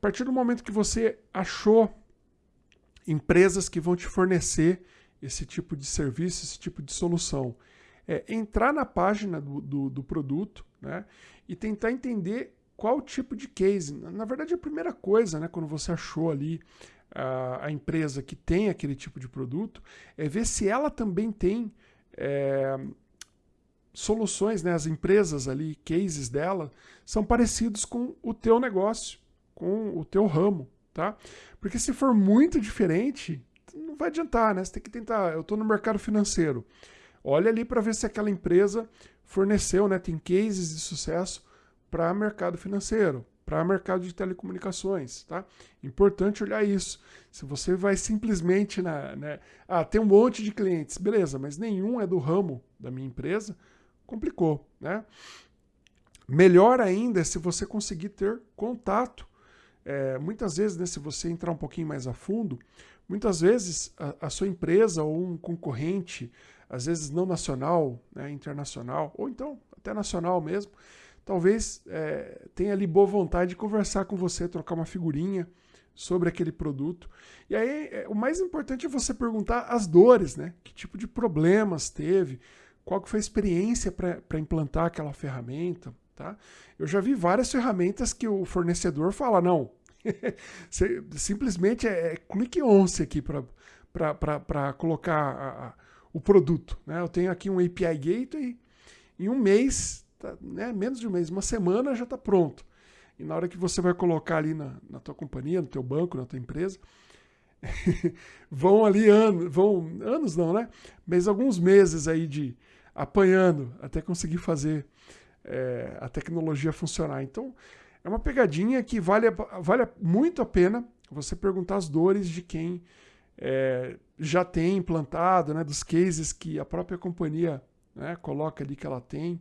partir do momento que você achou empresas que vão te fornecer esse tipo de serviço, esse tipo de solução, é entrar na página do, do, do produto né, e tentar entender qual tipo de case. Na verdade, a primeira coisa, né, quando você achou ali a, a empresa que tem aquele tipo de produto, é ver se ela também tem é, soluções, né, as empresas ali, cases dela, são parecidos com o teu negócio, com o teu ramo, tá? Porque se for muito diferente, não vai adiantar, né? Você tem que tentar. Eu estou no mercado financeiro. Olha ali para ver se aquela empresa forneceu, né? Tem cases de sucesso para mercado financeiro, para mercado de telecomunicações, tá? Importante olhar isso. Se você vai simplesmente na, né? Ah, tem um monte de clientes, beleza? Mas nenhum é do ramo da minha empresa, complicou, né? Melhor ainda é se você conseguir ter contato. É, muitas vezes, né, se você entrar um pouquinho mais a fundo, muitas vezes a, a sua empresa ou um concorrente, às vezes não nacional, né, internacional, ou então até nacional mesmo, talvez é, tenha ali boa vontade de conversar com você, trocar uma figurinha sobre aquele produto. E aí, é, o mais importante é você perguntar as dores, né? Que tipo de problemas teve, qual que foi a experiência para implantar aquela ferramenta, tá? Eu já vi várias ferramentas que o fornecedor fala, não, simplesmente é, é clique once aqui para colocar a, a, o produto. Né? Eu tenho aqui um API Gateway, em um mês, tá, né, menos de um mês, uma semana já está pronto. E na hora que você vai colocar ali na, na tua companhia, no teu banco, na tua empresa, vão ali anos, vão anos não, né? Mas alguns meses aí de apanhando até conseguir fazer é, a tecnologia funcionar. Então, é uma pegadinha que vale, vale muito a pena você perguntar as dores de quem é, já tem implantado, né, dos cases que a própria companhia né, coloca ali que ela tem.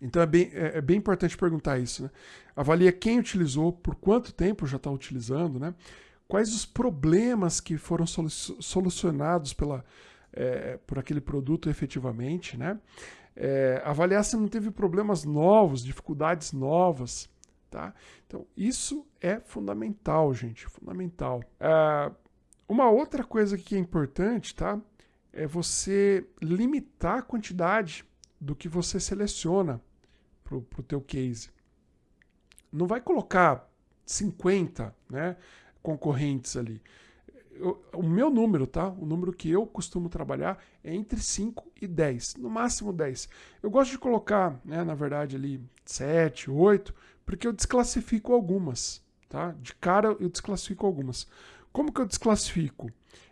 Então é bem, é, é bem importante perguntar isso. Né? Avalia quem utilizou, por quanto tempo já está utilizando, né? quais os problemas que foram solucionados pela, é, por aquele produto efetivamente. Né? É, avaliar se não teve problemas novos, dificuldades novas. Tá? Então, isso é fundamental, gente, fundamental. É, uma outra coisa que é importante, tá? É você limitar a quantidade do que você seleciona para o teu case. Não vai colocar 50 né, concorrentes ali eu, o meu número, tá? O número que eu costumo trabalhar é entre 5 e 10, no máximo 10. Eu gosto de colocar, né, na verdade, ali 7, 8, porque eu desclassifico algumas, tá? De cara eu desclassifico algumas. Como que eu desclassifico?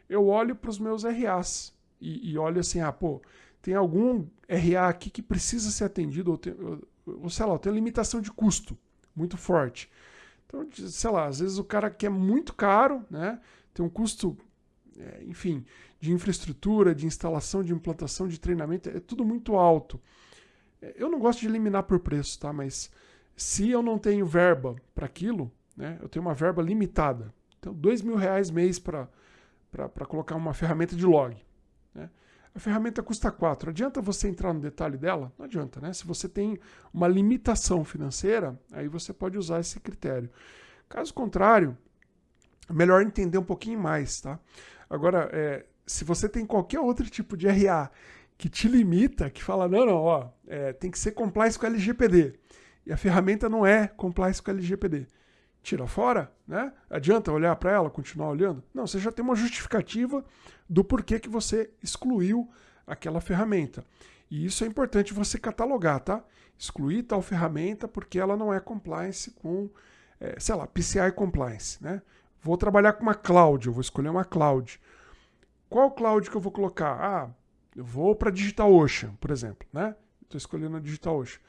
Eu olho para os meus RAs e, e, olho assim, ah, pô, tem algum RA aqui que precisa ser atendido, ou, tem, ou, sei lá, tem limitação de custo muito forte. Então, sei lá, às vezes o cara quer muito caro, né? Tem um custo, é, enfim, de infraestrutura, de instalação, de implantação, de treinamento, é tudo muito alto. É, eu não gosto de eliminar por preço, tá? Mas se eu não tenho verba para aquilo, né? Eu tenho uma verba limitada. Então, dois mil reais mês para colocar uma ferramenta de log. Né? A ferramenta custa 4. Adianta você entrar no detalhe dela? Não adianta, né? Se você tem uma limitação financeira, aí você pode usar esse critério. Caso contrário, melhor entender um pouquinho mais, tá? Agora, é, se você tem qualquer outro tipo de RA que te limita, que fala, não, não, ó, é, tem que ser compliance com LGPD, e a ferramenta não é compliance com LGPD, tira fora, né? Adianta olhar para ela, continuar olhando? Não, você já tem uma justificativa do porquê que você excluiu aquela ferramenta. E isso é importante você catalogar, tá? Excluir tal ferramenta porque ela não é compliance com, é, sei lá, PCI compliance, né? Vou trabalhar com uma cloud, eu vou escolher uma cloud. Qual cloud que eu vou colocar? Ah, eu vou para DigitalOcean, por exemplo, né? Estou escolhendo a DigitalOcean.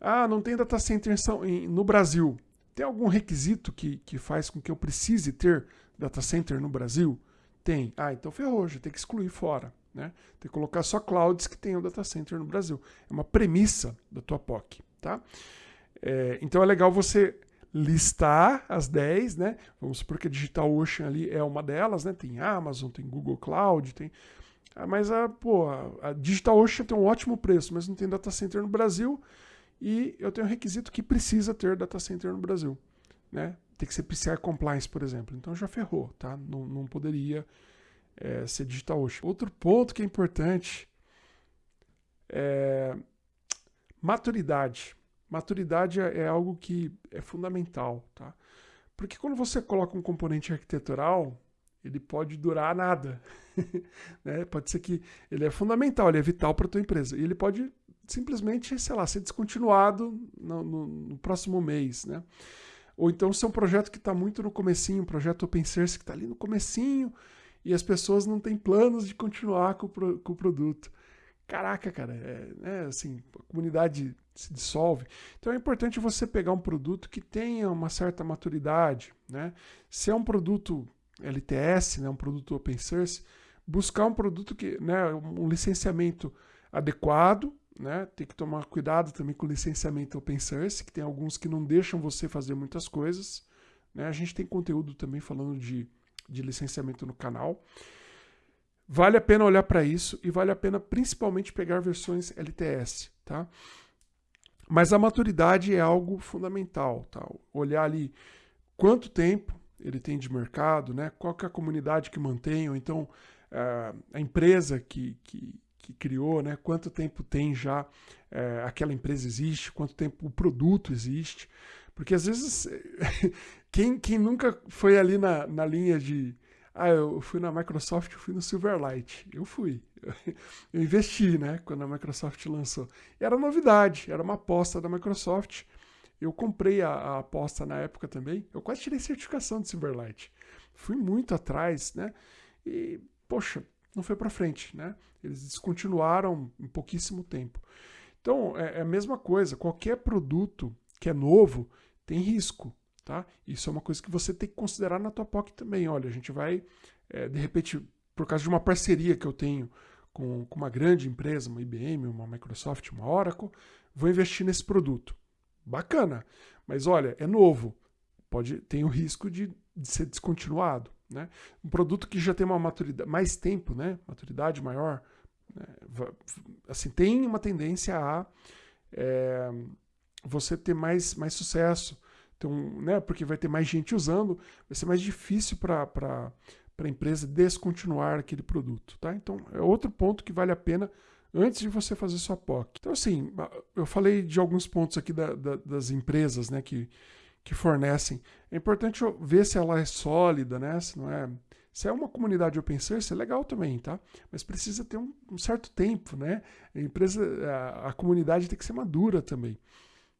Ah, não tem data center no Brasil. Tem algum requisito que, que faz com que eu precise ter data center no Brasil? Tem. Ah, então ferrou, já tem que excluir fora. Né? Tem que colocar só clouds que tenham data center no Brasil. É uma premissa da tua POC. Tá? É, então é legal você listar as 10, né? Vamos supor que a DigitalOcean ali é uma delas, né? Tem Amazon, tem Google Cloud, tem... Ah, mas a, pô, a DigitalOcean tem um ótimo preço, mas não tem data center no Brasil e eu tenho um requisito que precisa ter data center no Brasil. né? Tem que ser PCI Compliance, por exemplo. Então já ferrou, tá? Não, não poderia é, ser DigitalOcean. Outro ponto que é importante é maturidade. Maturidade é, é algo que é fundamental, tá? Porque quando você coloca um componente arquitetural, ele pode durar nada. né? Pode ser que ele é fundamental, ele é vital para a tua empresa. E ele pode simplesmente, sei lá, ser descontinuado no, no, no próximo mês, né? Ou então ser um projeto que está muito no comecinho, um projeto open source que está ali no comecinho e as pessoas não têm planos de continuar com o, com o produto. Caraca, cara, é, é, assim, a comunidade se dissolve. Então é importante você pegar um produto que tenha uma certa maturidade, né? Se é um produto LTS, né, um produto open source, buscar um produto que, né, um licenciamento adequado, né? Tem que tomar cuidado também com o licenciamento open source, que tem alguns que não deixam você fazer muitas coisas. Né? A gente tem conteúdo também falando de, de licenciamento no canal. Vale a pena olhar para isso e vale a pena principalmente pegar versões LTS, tá? Mas a maturidade é algo fundamental, tá? Olhar ali quanto tempo ele tem de mercado, né? Qual é a comunidade que mantém, ou então uh, a empresa que, que, que criou, né? quanto tempo tem já é, aquela empresa existe, quanto tempo o produto existe. Porque às vezes, quem, quem nunca foi ali na, na linha de. Ah, eu fui na Microsoft, eu fui no Silverlight. Eu fui. Eu investi, né? Quando a Microsoft lançou. Era novidade, era uma aposta da Microsoft. Eu comprei a, a aposta na época também. Eu quase tirei certificação de Silverlight. Fui muito atrás, né? E, poxa, não foi para frente, né? Eles descontinuaram em pouquíssimo tempo. Então, é, é a mesma coisa. Qualquer produto que é novo tem risco, tá? Isso é uma coisa que você tem que considerar na tua POC também. Olha, a gente vai, é, de repente, por causa de uma parceria que eu tenho com, com uma grande empresa, uma IBM, uma Microsoft, uma Oracle, vou investir nesse produto. Bacana, mas olha, é novo. Pode, tem o risco de, de ser descontinuado. Né? Um produto que já tem uma maturidade, mais tempo, né? maturidade maior, né? assim, tem uma tendência a é, você ter mais, mais sucesso. Então, né? Porque vai ter mais gente usando, vai ser mais difícil para a empresa descontinuar aquele produto. Tá? Então, é outro ponto que vale a pena antes de você fazer sua POC. Então, assim, eu falei de alguns pontos aqui da, da, das empresas né, que, que fornecem. É importante ver se ela é sólida, né? Se não é. Se é uma comunidade open source, é legal também, tá? Mas precisa ter um, um certo tempo, né? A empresa, a, a, comunidade tem que ser madura também.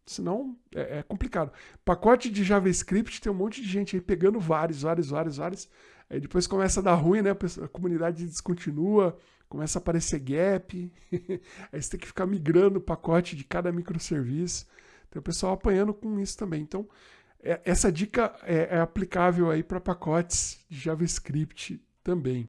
Senão é, é, complicado. Pacote de JavaScript tem um monte de gente aí pegando vários, vários, vários, vários. Aí depois começa a dar ruim, né? A comunidade descontinua, começa a aparecer gap. aí você tem que ficar migrando o pacote de cada microserviço. Tem o pessoal apanhando com isso também. Então, é, essa dica é, é aplicável aí para pacotes de JavaScript também.